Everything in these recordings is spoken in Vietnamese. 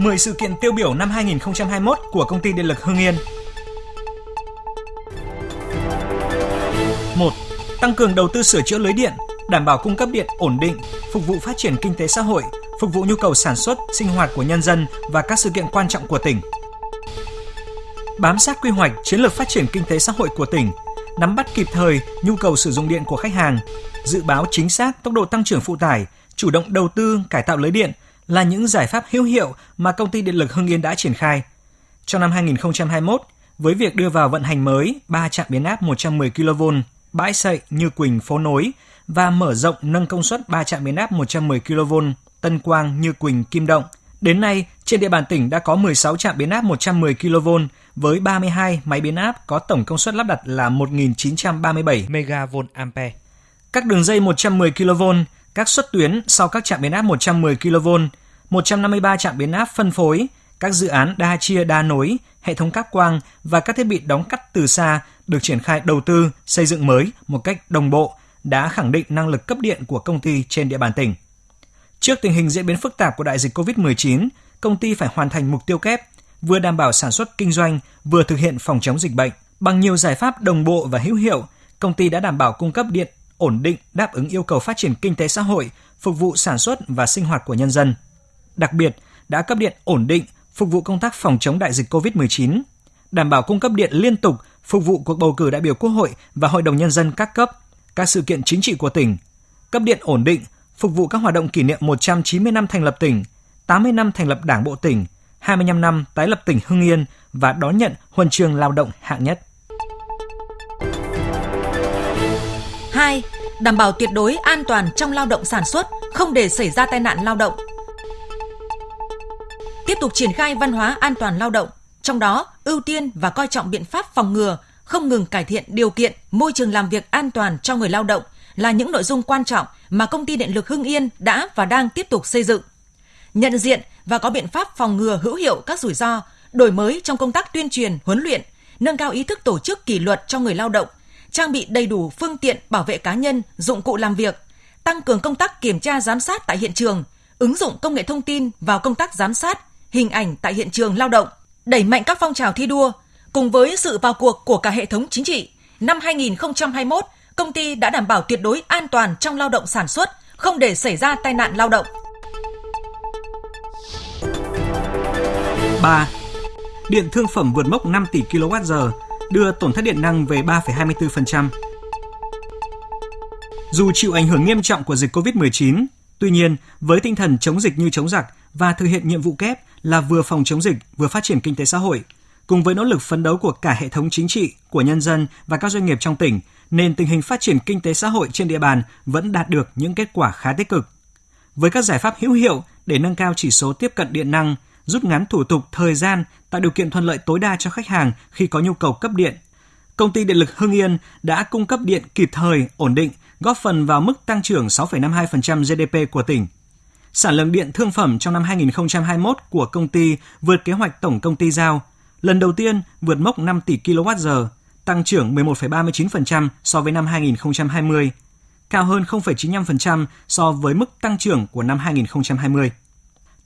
10 sự kiện tiêu biểu năm 2021 của công ty điện lực Hưng Yên. 1. Tăng cường đầu tư sửa chữa lưới điện, đảm bảo cung cấp điện ổn định, phục vụ phát triển kinh tế xã hội, phục vụ nhu cầu sản xuất, sinh hoạt của nhân dân và các sự kiện quan trọng của tỉnh. Bám sát quy hoạch chiến lược phát triển kinh tế xã hội của tỉnh, nắm bắt kịp thời nhu cầu sử dụng điện của khách hàng, dự báo chính xác tốc độ tăng trưởng phụ tải, chủ động đầu tư cải tạo lưới điện là những giải pháp hữu hiệu mà công ty điện lực Hưng Yên đã triển khai. Trong năm 2021, với việc đưa vào vận hành mới 3 trạm biến áp 110 kV, bãi sậy Như Quỳnh phố nối và mở rộng nâng công suất 3 trạm biến áp 110 kV Tân Quang Như Quỳnh Kim Động. Đến nay, trên địa bàn tỉnh đã có 16 trạm biến áp 110 kV với 32 máy biến áp có tổng công suất lắp đặt là 1.937 MVA. Các đường dây 110 kV, các xuất tuyến sau các trạm biến áp 110 kV, 153 trạm biến áp phân phối, các dự án đa chia đa nối, hệ thống cáp quang và các thiết bị đóng cắt từ xa được triển khai đầu tư, xây dựng mới một cách đồng bộ đã khẳng định năng lực cấp điện của công ty trên địa bàn tỉnh. Trước tình hình diễn biến phức tạp của đại dịch COVID-19, công ty phải hoàn thành mục tiêu kép, vừa đảm bảo sản xuất kinh doanh, vừa thực hiện phòng chống dịch bệnh. Bằng nhiều giải pháp đồng bộ và hữu hiệu, công ty đã đảm bảo cung cấp điện ổn định đáp ứng yêu cầu phát triển kinh tế xã hội, phục vụ sản xuất và sinh hoạt của nhân dân. Đặc biệt, đã cấp điện ổn định, phục vụ công tác phòng chống đại dịch COVID-19, đảm bảo cung cấp điện liên tục, phục vụ cuộc bầu cử đại biểu Quốc hội và Hội đồng Nhân dân các cấp, các sự kiện chính trị của tỉnh, cấp điện ổn định, phục vụ các hoạt động kỷ niệm 190 năm thành lập tỉnh, 80 năm thành lập Đảng bộ tỉnh, 25 năm tái lập tỉnh Hưng Yên và đón nhận huân chương lao động hạng nhất. 2. Đảm bảo tuyệt đối an toàn trong lao động sản xuất, không để xảy ra tai nạn lao động. Tiếp tục triển khai văn hóa an toàn lao động, trong đó ưu tiên và coi trọng biện pháp phòng ngừa, không ngừng cải thiện điều kiện môi trường làm việc an toàn cho người lao động là những nội dung quan trọng mà công ty điện lực Hưng Yên đã và đang tiếp tục xây dựng. Nhận diện và có biện pháp phòng ngừa hữu hiệu các rủi ro, đổi mới trong công tác tuyên truyền, huấn luyện, nâng cao ý thức tổ chức kỷ luật cho người lao động, trang bị đầy đủ phương tiện bảo vệ cá nhân, dụng cụ làm việc, tăng cường công tác kiểm tra giám sát tại hiện trường, ứng dụng công nghệ thông tin vào công tác giám sát, hình ảnh tại hiện trường lao động, đẩy mạnh các phong trào thi đua, cùng với sự vào cuộc của cả hệ thống chính trị. Năm 2021, công ty đã đảm bảo tuyệt đối an toàn trong lao động sản xuất, không để xảy ra tai nạn lao động. 3. Điện thương phẩm vượt mốc 5 tỷ kWh, đưa tổn thất điện năng về 3,24%. Dù chịu ảnh hưởng nghiêm trọng của dịch COVID-19, tuy nhiên, với tinh thần chống dịch như chống giặc và thực hiện nhiệm vụ kép là vừa phòng chống dịch, vừa phát triển kinh tế xã hội, cùng với nỗ lực phấn đấu của cả hệ thống chính trị, của nhân dân và các doanh nghiệp trong tỉnh, nên tình hình phát triển kinh tế xã hội trên địa bàn vẫn đạt được những kết quả khá tích cực. Với các giải pháp hữu hiệu để nâng cao chỉ số tiếp cận điện năng, rút ngắn thủ tục, thời gian, tạo điều kiện thuận lợi tối đa cho khách hàng khi có nhu cầu cấp điện. Công ty Điện lực Hưng Yên đã cung cấp điện kịp thời, ổn định, góp phần vào mức tăng trưởng 6,52% GDP của tỉnh. Sản lượng điện thương phẩm trong năm 2021 của công ty vượt kế hoạch tổng công ty giao, lần đầu tiên vượt mốc 5 tỷ kWh, tăng trưởng 11,39% so với năm 2020, cao hơn 0,95% so với mức tăng trưởng của năm 2020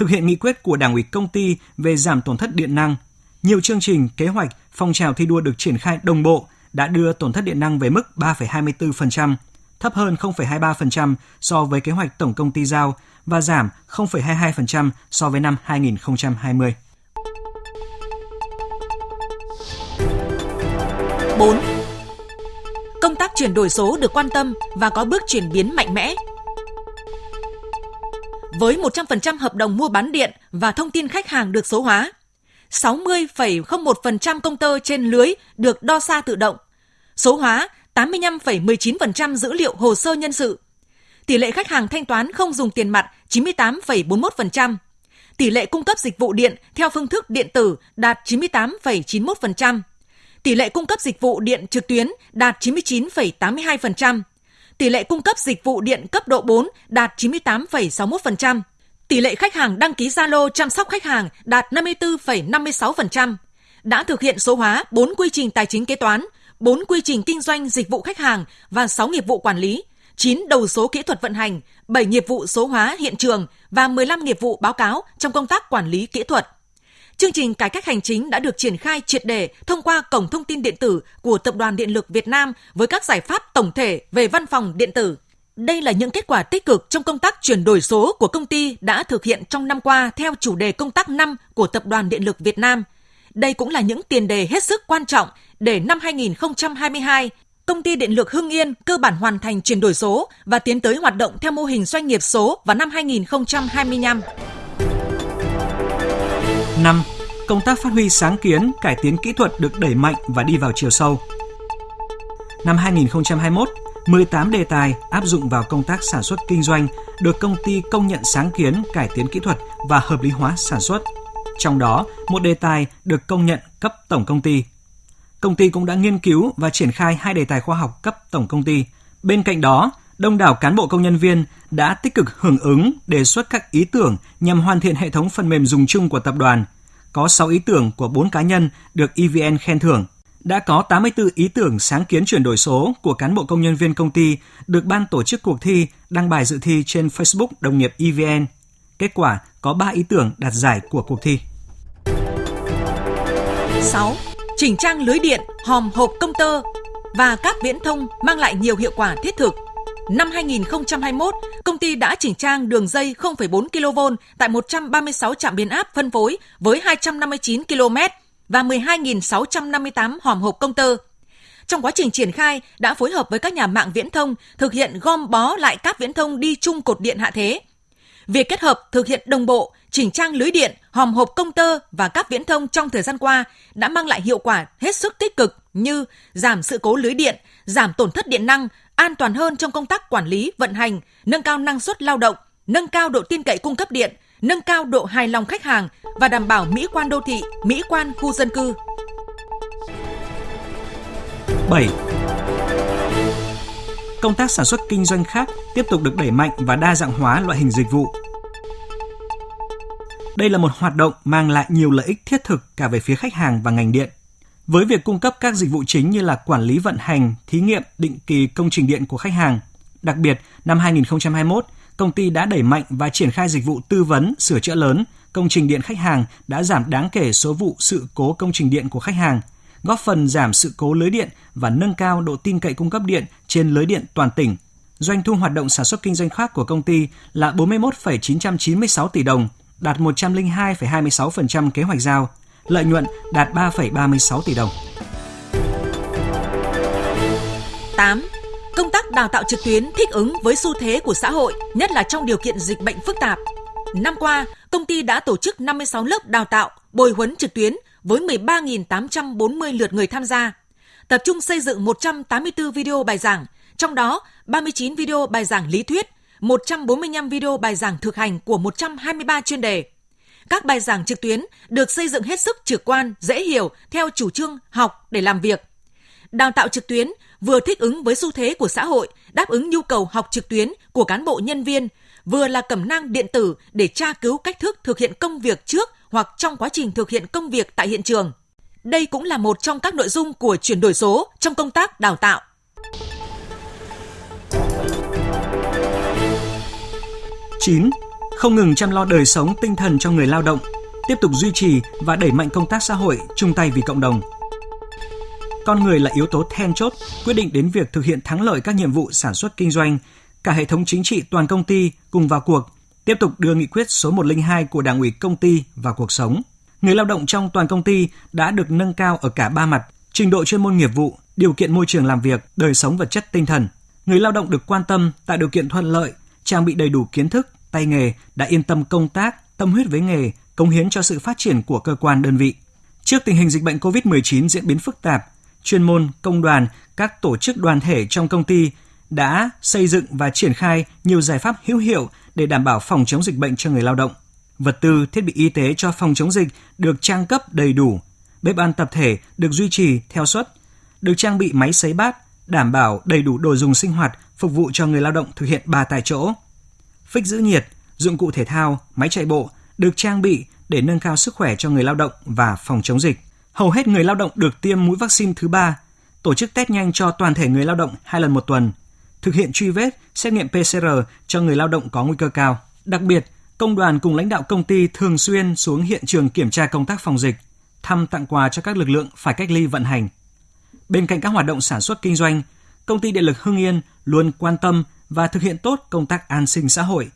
thực hiện nghị quyết của Đảng ủy công ty về giảm tổn thất điện năng. Nhiều chương trình, kế hoạch, phong trào thi đua được triển khai đồng bộ đã đưa tổn thất điện năng về mức 3,24%, thấp hơn 0,23% so với kế hoạch tổng công ty giao và giảm 0,22% so với năm 2020. 4. Công tác chuyển đổi số được quan tâm và có bước chuyển biến mạnh mẽ với 100% hợp đồng mua bán điện và thông tin khách hàng được số hóa. 60,01% công tơ trên lưới được đo xa tự động. Số hóa 85,19% dữ liệu hồ sơ nhân sự. Tỷ lệ khách hàng thanh toán không dùng tiền mặt 98,41%. Tỷ lệ cung cấp dịch vụ điện theo phương thức điện tử đạt 98,91%. Tỷ lệ cung cấp dịch vụ điện trực tuyến đạt 99,82%. Tỷ lệ cung cấp dịch vụ điện cấp độ 4 đạt 98,61%. Tỷ lệ khách hàng đăng ký Zalo chăm sóc khách hàng đạt 54,56%. Đã thực hiện số hóa 4 quy trình tài chính kế toán, 4 quy trình kinh doanh dịch vụ khách hàng và 6 nghiệp vụ quản lý, 9 đầu số kỹ thuật vận hành, 7 nghiệp vụ số hóa hiện trường và 15 nghiệp vụ báo cáo trong công tác quản lý kỹ thuật. Chương trình cải cách hành chính đã được triển khai triệt đề thông qua cổng thông tin điện tử của Tập đoàn Điện lực Việt Nam với các giải pháp tổng thể về văn phòng điện tử. Đây là những kết quả tích cực trong công tác chuyển đổi số của công ty đã thực hiện trong năm qua theo chủ đề công tác năm của Tập đoàn Điện lực Việt Nam. Đây cũng là những tiền đề hết sức quan trọng để năm 2022, công ty điện lực Hưng Yên cơ bản hoàn thành chuyển đổi số và tiến tới hoạt động theo mô hình doanh nghiệp số vào năm 2025. 5. Công tác phát huy sáng kiến, cải tiến kỹ thuật được đẩy mạnh và đi vào chiều sâu. Năm 2021, 18 đề tài áp dụng vào công tác sản xuất kinh doanh được công ty công nhận sáng kiến, cải tiến kỹ thuật và hợp lý hóa sản xuất. Trong đó, một đề tài được công nhận cấp tổng công ty. Công ty cũng đã nghiên cứu và triển khai hai đề tài khoa học cấp tổng công ty. Bên cạnh đó, đông đảo cán bộ công nhân viên đã tích cực hưởng ứng đề xuất các ý tưởng nhằm hoàn thiện hệ thống phần mềm dùng chung của tập đoàn. Có 6 ý tưởng của 4 cá nhân được EVN khen thưởng. Đã có 84 ý tưởng sáng kiến chuyển đổi số của cán bộ công nhân viên công ty được ban tổ chức cuộc thi đăng bài dự thi trên Facebook đồng nghiệp EVN. Kết quả có 3 ý tưởng đạt giải của cuộc thi. 6. Chỉnh trang lưới điện, hòm hộp công tơ và các viễn thông mang lại nhiều hiệu quả thiết thực – Năm 2021, công ty đã chỉnh trang đường dây 0,4 kV tại 136 trạm biến áp phân phối với 259 km và 12.658 hòm hộp công tơ. Trong quá trình triển khai, đã phối hợp với các nhà mạng viễn thông thực hiện gom bó lại các viễn thông đi chung cột điện hạ thế. Việc kết hợp thực hiện đồng bộ, chỉnh trang lưới điện, hòm hộp công tơ và các viễn thông trong thời gian qua đã mang lại hiệu quả hết sức tích cực như giảm sự cố lưới điện, giảm tổn thất điện năng, an toàn hơn trong công tác quản lý, vận hành, nâng cao năng suất lao động, nâng cao độ tin cậy cung cấp điện, nâng cao độ hài lòng khách hàng và đảm bảo mỹ quan đô thị, mỹ quan khu dân cư. 7. Công tác sản xuất kinh doanh khác tiếp tục được đẩy mạnh và đa dạng hóa loại hình dịch vụ. Đây là một hoạt động mang lại nhiều lợi ích thiết thực cả về phía khách hàng và ngành điện với việc cung cấp các dịch vụ chính như là quản lý vận hành, thí nghiệm định kỳ công trình điện của khách hàng. Đặc biệt, năm 2021, công ty đã đẩy mạnh và triển khai dịch vụ tư vấn, sửa chữa lớn, công trình điện khách hàng đã giảm đáng kể số vụ sự cố công trình điện của khách hàng, góp phần giảm sự cố lưới điện và nâng cao độ tin cậy cung cấp điện trên lưới điện toàn tỉnh. Doanh thu hoạt động sản xuất kinh doanh khác của công ty là 41,996 tỷ đồng, đạt 102,26% kế hoạch giao lợi nhuận đạt 3,36 tỷ đồng. 8. Công tác đào tạo trực tuyến thích ứng với xu thế của xã hội, nhất là trong điều kiện dịch bệnh phức tạp. Năm qua, công ty đã tổ chức 56 lớp đào tạo, bồi huấn trực tuyến với 13.840 lượt người tham gia. Tập trung xây dựng 184 video bài giảng, trong đó 39 video bài giảng lý thuyết, 145 video bài giảng thực hành của 123 chuyên đề. Các bài giảng trực tuyến được xây dựng hết sức trực quan, dễ hiểu theo chủ trương học để làm việc. Đào tạo trực tuyến vừa thích ứng với xu thế của xã hội, đáp ứng nhu cầu học trực tuyến của cán bộ nhân viên, vừa là cẩm năng điện tử để tra cứu cách thức thực hiện công việc trước hoặc trong quá trình thực hiện công việc tại hiện trường. Đây cũng là một trong các nội dung của chuyển đổi số trong công tác đào tạo. Chín không ngừng chăm lo đời sống tinh thần cho người lao động, tiếp tục duy trì và đẩy mạnh công tác xã hội chung tay vì cộng đồng. Con người là yếu tố then chốt quyết định đến việc thực hiện thắng lợi các nhiệm vụ sản xuất kinh doanh. Cả hệ thống chính trị toàn công ty cùng vào cuộc, tiếp tục đưa nghị quyết số 102 của Đảng ủy công ty vào cuộc sống. Người lao động trong toàn công ty đã được nâng cao ở cả ba mặt, trình độ chuyên môn nghiệp vụ, điều kiện môi trường làm việc, đời sống vật chất tinh thần. Người lao động được quan tâm tạo điều kiện thuận lợi, trang bị đầy đủ kiến thức, tay nghề đã yên tâm công tác, tâm huyết với nghề, cống hiến cho sự phát triển của cơ quan đơn vị. Trước tình hình dịch bệnh COVID-19 diễn biến phức tạp, chuyên môn, công đoàn, các tổ chức đoàn thể trong công ty đã xây dựng và triển khai nhiều giải pháp hữu hiệu để đảm bảo phòng chống dịch bệnh cho người lao động. Vật tư, thiết bị y tế cho phòng chống dịch được trang cấp đầy đủ, bếp ăn tập thể được duy trì theo suất, được trang bị máy sấy bát, đảm bảo đầy đủ đồ dùng sinh hoạt phục vụ cho người lao động thực hiện ba tại chỗ phích giữ nhiệt, dụng cụ thể thao, máy chạy bộ được trang bị để nâng cao sức khỏe cho người lao động và phòng chống dịch. Hầu hết người lao động được tiêm mũi vaccine thứ ba, tổ chức test nhanh cho toàn thể người lao động hai lần một tuần, thực hiện truy vết, xét nghiệm PCR cho người lao động có nguy cơ cao. Đặc biệt, công đoàn cùng lãnh đạo công ty thường xuyên xuống hiện trường kiểm tra công tác phòng dịch, thăm tặng quà cho các lực lượng phải cách ly vận hành. Bên cạnh các hoạt động sản xuất kinh doanh, công ty điện lực Hưng Yên luôn quan tâm và thực hiện tốt công tác an sinh xã hội.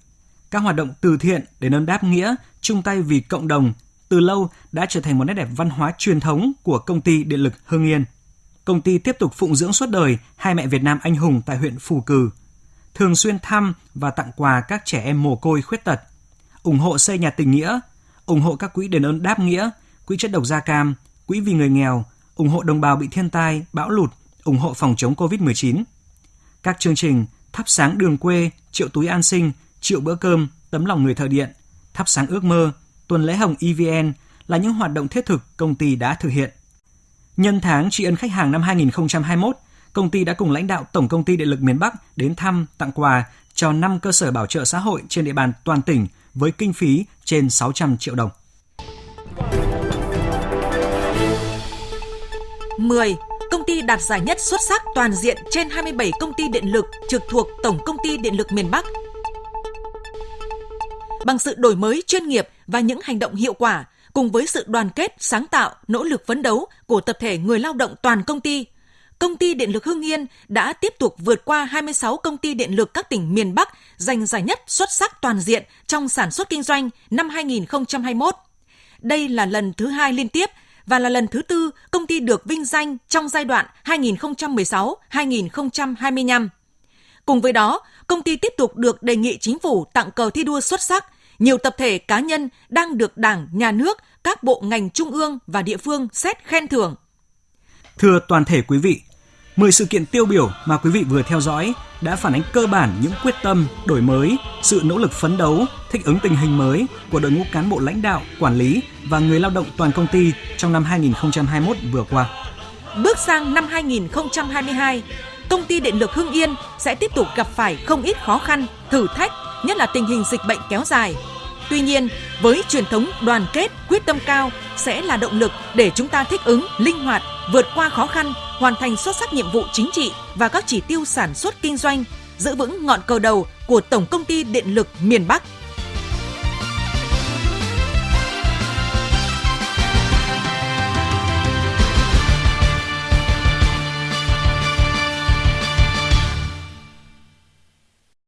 Các hoạt động từ thiện để ơn đáp nghĩa, chung tay vì cộng đồng từ lâu đã trở thành một nét đẹp văn hóa truyền thống của công ty điện lực Hưng Yên. Công ty tiếp tục phụng dưỡng suốt đời hai mẹ Việt Nam anh hùng tại huyện Phù Cử, thường xuyên thăm và tặng quà các trẻ em mồ côi khuyết tật, ủng hộ xây nhà tình nghĩa, ủng hộ các quỹ đền ơn đáp nghĩa, quỹ chất độc da cam, quỹ vì người nghèo, ủng hộ đồng bào bị thiên tai, bão lụt, ủng hộ phòng chống Covid-19. Các chương trình thắp sáng đường quê, triệu túi an sinh, triệu bữa cơm, tấm lòng người thợ điện, thắp sáng ước mơ, tuần lễ hồng EVN là những hoạt động thiết thực công ty đã thực hiện. Nhân tháng tri ân khách hàng năm 2021, công ty đã cùng lãnh đạo Tổng công ty Điện lực miền Bắc đến thăm, tặng quà cho 5 cơ sở bảo trợ xã hội trên địa bàn toàn tỉnh với kinh phí trên 600 triệu đồng. 10. Công ty đạt giải nhất xuất sắc toàn diện trên 27 công ty điện lực trực thuộc Tổng công ty Điện lực miền Bắc. Bằng sự đổi mới chuyên nghiệp và những hành động hiệu quả, cùng với sự đoàn kết, sáng tạo, nỗ lực phấn đấu của tập thể người lao động toàn công ty, công ty điện lực Hưng Yên đã tiếp tục vượt qua 26 công ty điện lực các tỉnh miền Bắc giành giải nhất xuất sắc toàn diện trong sản xuất kinh doanh năm 2021. Đây là lần thứ hai liên tiếp và là lần thứ tư công ty được vinh danh trong giai đoạn 2016-2025. Cùng với đó, công ty tiếp tục được đề nghị chính phủ tặng cờ thi đua xuất sắc. Nhiều tập thể cá nhân đang được Đảng, Nhà nước, các bộ ngành trung ương và địa phương xét khen thưởng. Thưa toàn thể quý vị, 10 sự kiện tiêu biểu mà quý vị vừa theo dõi đã phản ánh cơ bản những quyết tâm, đổi mới, sự nỗ lực phấn đấu, thích ứng tình hình mới của đội ngũ cán bộ lãnh đạo, quản lý và người lao động toàn công ty trong năm 2021 vừa qua. Bước sang năm 2022, công ty điện lực Hưng Yên sẽ tiếp tục gặp phải không ít khó khăn, thử thách, nhất là tình hình dịch bệnh kéo dài. Tuy nhiên, với truyền thống đoàn kết, quyết tâm cao sẽ là động lực để chúng ta thích ứng, linh hoạt, vượt qua khó khăn, hoàn thành xuất sắc nhiệm vụ chính trị và các chỉ tiêu sản xuất kinh doanh, giữ vững ngọn cờ đầu của Tổng công ty Điện lực miền Bắc.